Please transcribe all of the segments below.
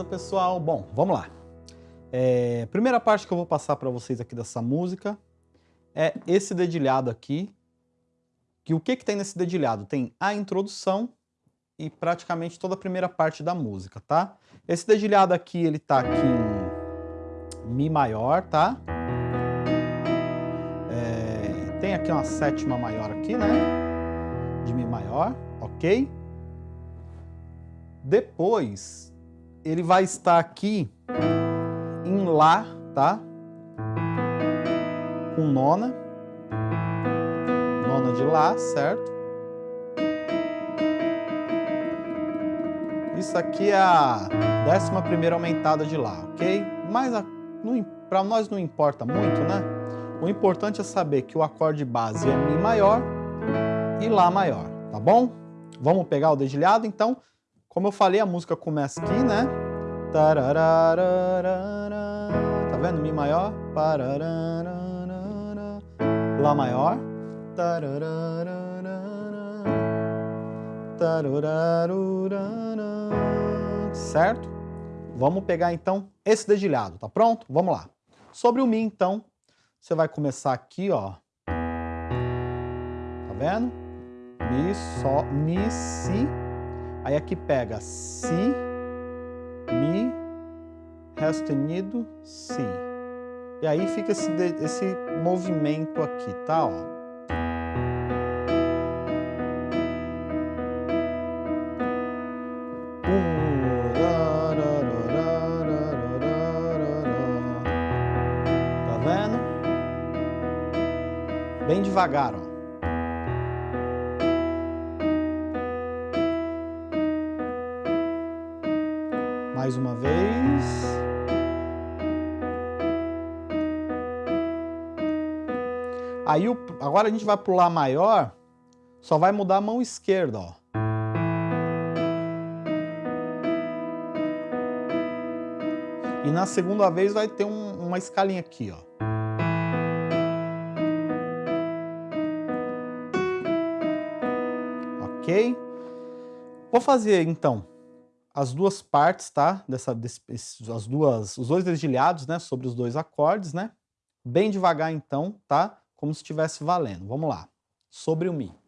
Beleza, pessoal? Bom, vamos lá. É, primeira parte que eu vou passar para vocês aqui dessa música é esse dedilhado aqui. Que o que, que tem nesse dedilhado? Tem a introdução e praticamente toda a primeira parte da música, tá? Esse dedilhado aqui, ele tá aqui em Mi maior, tá? É, tem aqui uma sétima maior aqui, né? De Mi maior, ok? Depois, ele vai estar aqui em Lá, tá? Com nona. Nona de Lá, certo? Isso aqui é a décima primeira aumentada de Lá, ok? Mas para nós não importa muito, né? O importante é saber que o acorde base é Mi maior e Lá maior, tá bom? Vamos pegar o dedilhado, então? Como eu falei, a música começa aqui, né? Tá vendo? Mi maior. Lá maior. Certo? Vamos pegar então esse dedilhado, tá pronto? Vamos lá. Sobre o Mi, então, você vai começar aqui, ó. Tá vendo? Mi, Sol, Mi, Si, Aí aqui pega Si, Mi, Ré sustenido, Si. E aí fica esse, esse movimento aqui, tá? Ó. Tá vendo? Bem devagar, ó. Aí, o, agora a gente vai pular maior, só vai mudar a mão esquerda, ó. E na segunda vez vai ter um, uma escalinha aqui, ó. Ok? Vou fazer, então, as duas partes, tá? Dessa, desse, as duas, os dois dedilhados, né? Sobre os dois acordes, né? Bem devagar, então, tá? Como se estivesse valendo. Vamos lá. Sobre o Mi.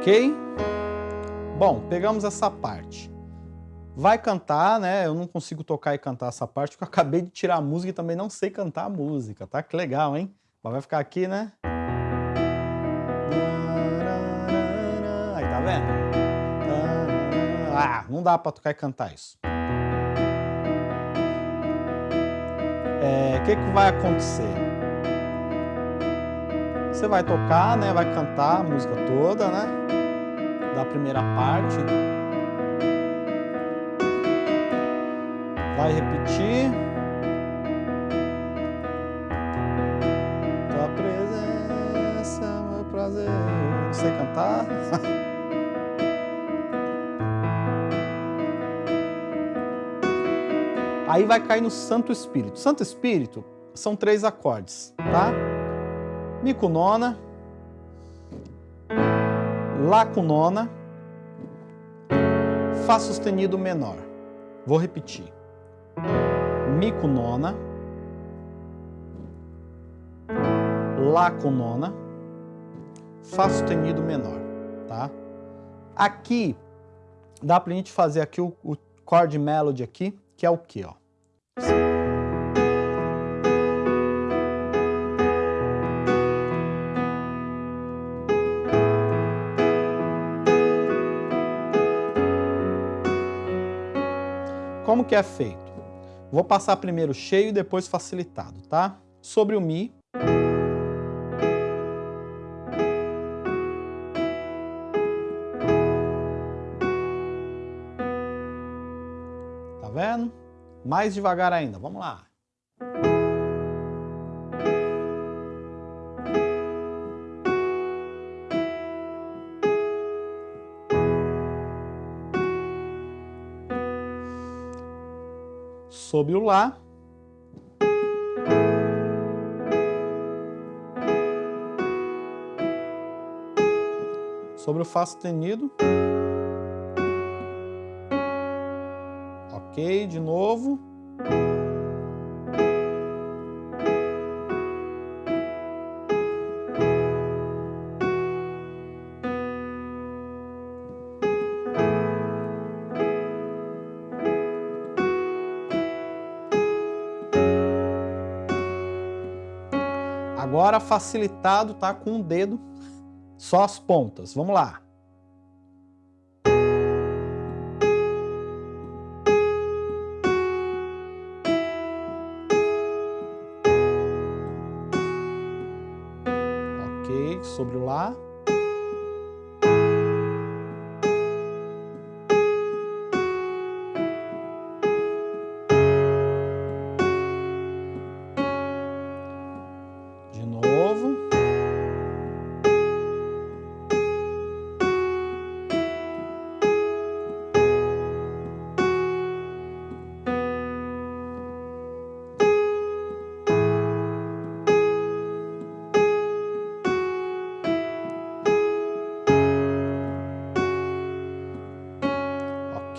Ok? Bom, pegamos essa parte. Vai cantar, né? Eu não consigo tocar e cantar essa parte, porque eu acabei de tirar a música e também não sei cantar a música, tá? Que legal, hein? Mas vai ficar aqui, né? Aí, tá vendo? Ah, não dá pra tocar e cantar isso. O é, que, que vai acontecer? Você vai tocar, né? Vai cantar a música toda, né? da primeira parte. Vai repetir. Tua presença, meu prazer. Não sei cantar. Aí vai cair no Santo Espírito. Santo Espírito são três acordes, tá? Mi com nona, Lá com nona, Fá sustenido menor. Vou repetir. Mi com nona, Lá com nona, Fá sustenido menor, tá? Aqui, dá pra gente fazer aqui o, o chord melody aqui, que é o que, ó? Como que é feito? Vou passar primeiro cheio e depois facilitado, tá? Sobre o Mi. Tá vendo? Mais devagar ainda, vamos lá. Sobre o Lá. Sobre o Fá sustenido. Ok, de novo. Agora facilitado tá com o dedo, só as pontas. Vamos lá. Ok, sobre o Lá.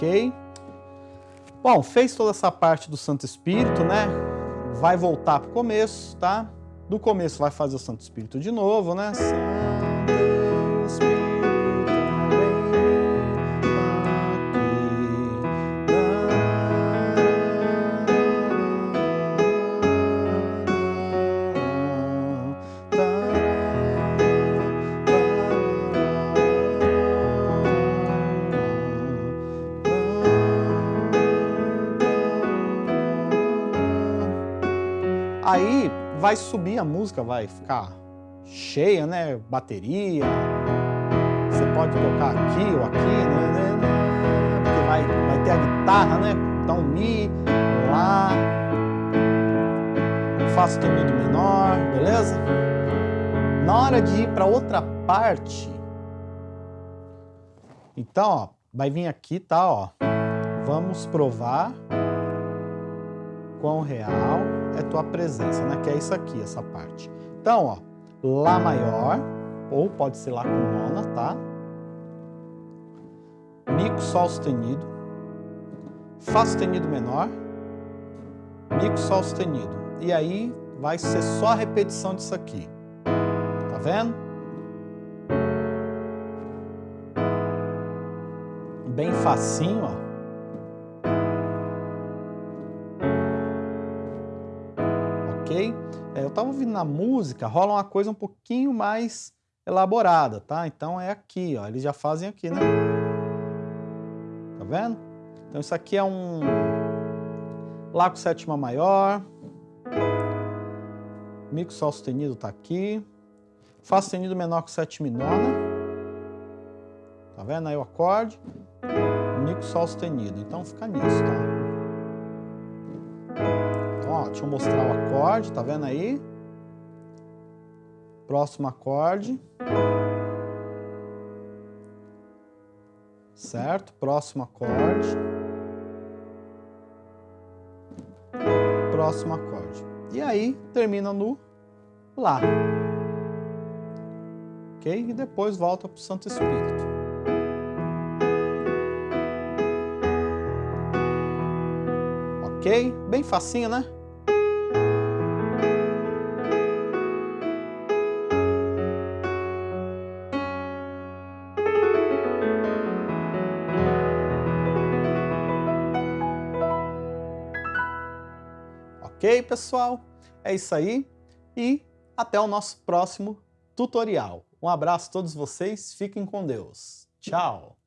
Ok? Bom, fez toda essa parte do Santo Espírito, né? Vai voltar para o começo, tá? Do começo vai fazer o Santo Espírito de novo, né? Santo Espírito vai subir a música, vai ficar cheia, né? Bateria. Você pode tocar aqui ou aqui, né? Porque vai, vai ter a guitarra, né? Então Mi, Lá, Fá sustenido menor, beleza? Na hora de ir para outra parte, então, ó, vai vir aqui, tá, ó. Vamos provar quão real é tua presença, né? Que é isso aqui, essa parte. Então, ó, Lá maior, ou pode ser Lá com nona, tá? Mi com Sol sustenido, Fá sustenido menor, Mi com Sol sustenido. E aí vai ser só a repetição disso aqui. Tá vendo? Bem facinho, ó. Estava ouvindo na música, rola uma coisa um pouquinho mais elaborada, tá? Então é aqui, ó, eles já fazem aqui, né? Tá vendo? Então isso aqui é um Lá com sétima maior, Mi com Sol sustenido tá aqui, Fá sustenido menor com sétima e nona, tá vendo aí o acorde? Mi com Sol sustenido, então fica nisso, tá? Ó, deixa eu mostrar o acorde, tá vendo aí? Próximo acorde. Certo? Próximo acorde. Próximo acorde. E aí, termina no Lá. Ok? E depois volta para o Santo Espírito. Ok? Bem facinho, né? Ok, pessoal? É isso aí e até o nosso próximo tutorial. Um abraço a todos vocês, fiquem com Deus. Tchau!